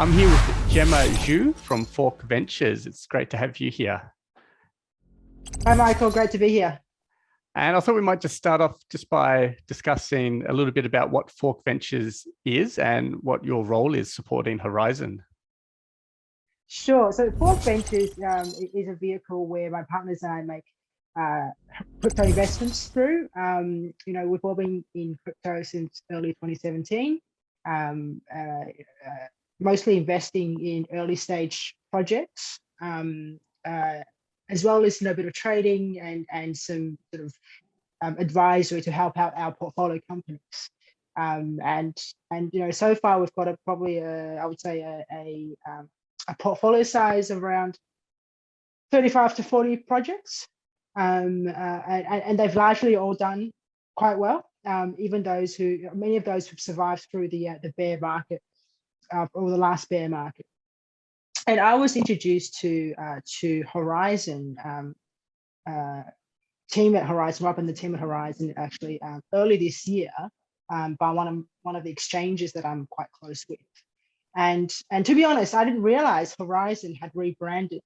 I'm here with Gemma Zhu from Fork Ventures. It's great to have you here. Hi, Michael. Great to be here. And I thought we might just start off just by discussing a little bit about what Fork Ventures is and what your role is supporting Horizen. Sure. So Fork Ventures um, is a vehicle where my partners and I make uh, crypto investments through. Um, you know, we've all been in crypto since early 2017, um, uh, uh, mostly investing in early stage projects, um, uh, as well as you know, a bit of trading and, and some sort of um, advisory to help out our portfolio companies. Um, and and you know so far we've got a probably a I would say a, a um, a portfolio size of around 35 to 40 projects. Um, uh, and, and, they've largely all done quite well, um, even those who, many of those who've survived through the, uh, the bear market uh, or the last bear market. And I was introduced to, uh, to Horizen, um, uh, team at Horizen, Rob and the team at Horizen actually um, early this year um, by one of, one of the exchanges that I'm quite close with. And, and to be honest, I didn't realize Horizen had rebranded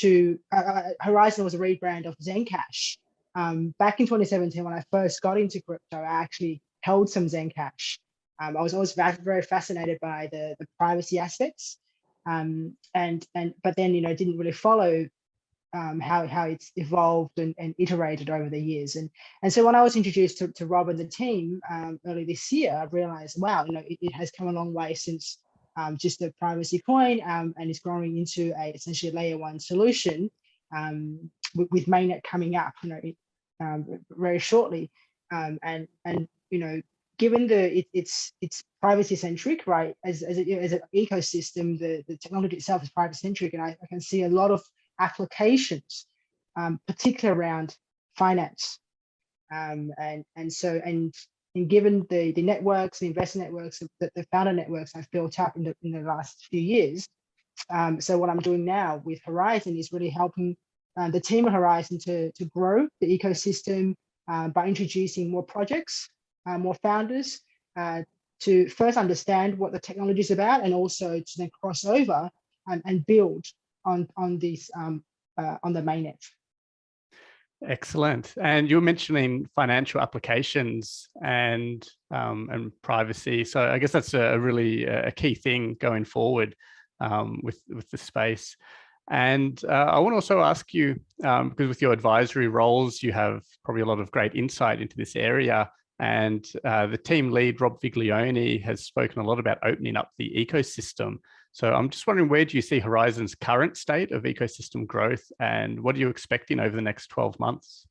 to, uh, uh Horizen was a rebrand of Zencash. Um, back in 2017, when I first got into crypto, I actually held some Zencash. Um, I was always very fascinated by the, the privacy aspects. Um, and, and, but then, you know, didn't really follow um, how, how it's evolved and, and iterated over the years. And, and so when I was introduced to, to Rob and the team um, early this year, I realized, wow, you know, it, it has come a long way since um, just a privacy coin um, and is growing into a essentially layer one solution um, with, with, mainnet coming up you know, um, very shortly. And, and, you know, given the it, it's it's privacy centric, right? As, as, a, as an ecosystem, the, the technology itself is privacy centric. And I, I can see a lot of applications, um, particularly around finance. and, and so, and and given the, the networks, the investor networks, the, the founder networks I've built up in the, in the last few years, um, so what I'm doing now with Horizen is really helping uh, the team at Horizen to, to grow the ecosystem uh, by introducing more projects, uh, more founders, uh, to first understand what the technology is about and also to then cross over and, and build on, on, these, um, uh, on the mainnet. Excellent. And you were mentioning financial applications and um, and privacy. So I guess that's a really a key thing going forward um, with with the space. And uh, I want to also ask you, um, because with your advisory roles, you have probably a lot of great insight into this area. And uh, the team lead, Rob Viglione, has spoken a lot about opening up the ecosystem. So I'm just wondering, where do you see Horizen's current state of ecosystem growth and what are you expecting over the next 12 months?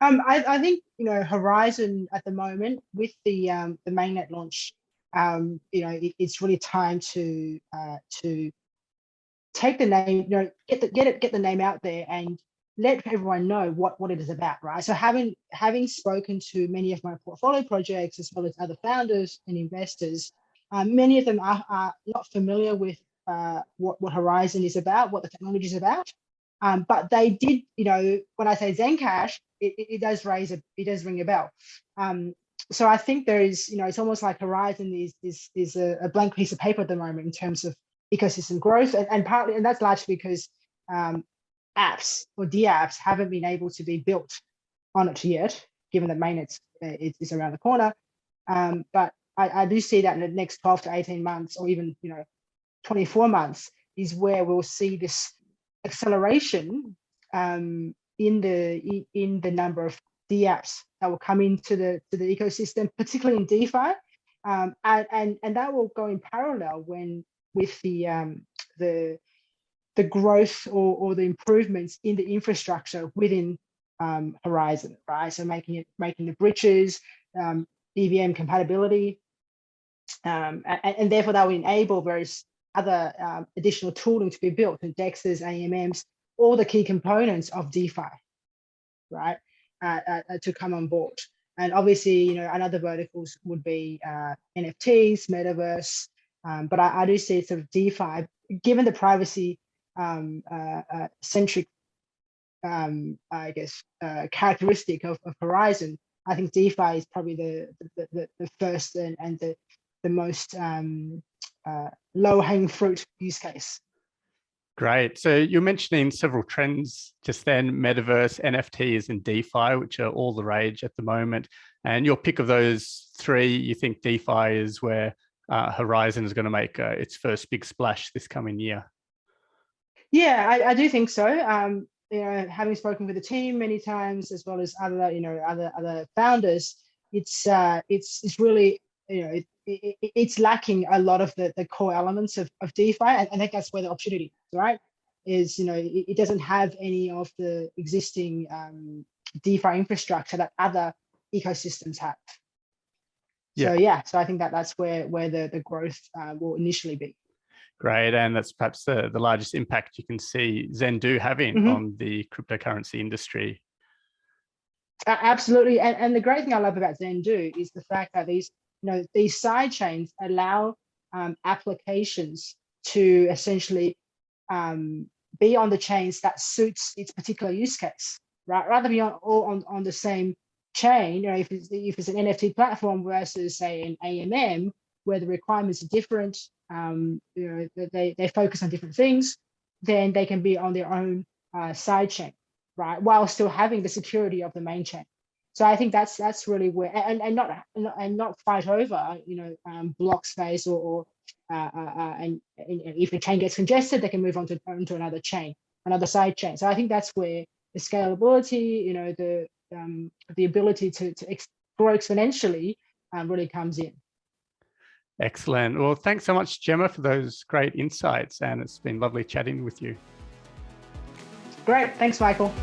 Um, I, I, think, you know, Horizen at the moment with the, um, the mainnet launch, um, you know, it, it's really time to, uh, to take the name, you know, get the, get it, get the name out there and let everyone know what, what it is about, right? So having, having spoken to many of my portfolio projects, as well as other founders and investors, uh, many of them are, are not familiar with uh, what, what Horizen is about, what the technology is about. Um, but they did, you know, when I say Zencash, it, it, it does raise a, it does ring a bell. Um, so I think there is, you know, it's almost like Horizen is is is a, a, blank piece of paper at the moment in terms of ecosystem growth, and, and partly, and that's largely because um, apps or dApps haven't been able to be built on it yet, given that mainnet uh, is, around the corner. Um, but I, I do see that in the next 12 to 18 months or even, you know, 24 months is where we'll see this acceleration um, in the in the number of dApps that will come into the to the ecosystem, particularly in DeFi, um, and, and and that will go in parallel when with the um, the the growth or, or the improvements in the infrastructure within um, Horizen, right? So making it making the bridges, um, EVM compatibility, um, and, and, therefore that will enable various other um, additional tooling to be built in DEXs, AMMs, all the key components of DeFi, right, uh, uh, uh, to come on board. And obviously, you know, another verticals would be uh, NFTs, metaverse, um, but I, I, do see sort of DeFi, given the privacy um, uh, uh, centric, um, I guess, characteristic of, of Horizen, I think DeFi is probably the the, the, the first and, and the the most um, uh, low hanging fruit use case. Great. So you're mentioning several trends just then, metaverse, NFTs and DeFi, which are all the rage at the moment. And your pick of those three, you think DeFi is where uh, Horizen is going to make uh, its first big splash this coming year? Yeah, I, I do think so. Um, you know, having spoken with the team many times, as well as other, you know, other other founders, it's uh, it's it's really, you know, it, it, it's lacking a lot of the, the core elements of, of DeFi. And I think that's where the opportunity is, right? Is, you know, it, it doesn't have any of the existing um, DeFi infrastructure that other ecosystems have. Yeah. So yeah, so I think that that's where where the the growth uh, will initially be. Great, and that's perhaps the, the largest impact you can see Zendoo having mm -hmm. on the cryptocurrency industry. Uh, absolutely, and, and the great thing I love about Zendoo is the fact that these, you know, these side chains allow um, applications to essentially um, be on the chains that suits its particular use case, right? Rather be on all on, on the same chain, you know, if it's, if it's an NFT platform versus say an AMM, where the requirements are different, um, you know, they, they focus on different things, then they can be on their own uh, side chain, right? While still having the security of the main chain. So I think that's that's really where and, and not and not fight over you know um, block space or, or uh, uh, uh and, and, if a chain gets congested, they can move on to onto another chain, another side chain. So I think that's where the scalability, you know, the um, the ability to to grow exponentially um, really comes in. Excellent. Well, thanks so much, Gemma, for those great insights. And it's been lovely chatting with you. Great. Thanks, Michael.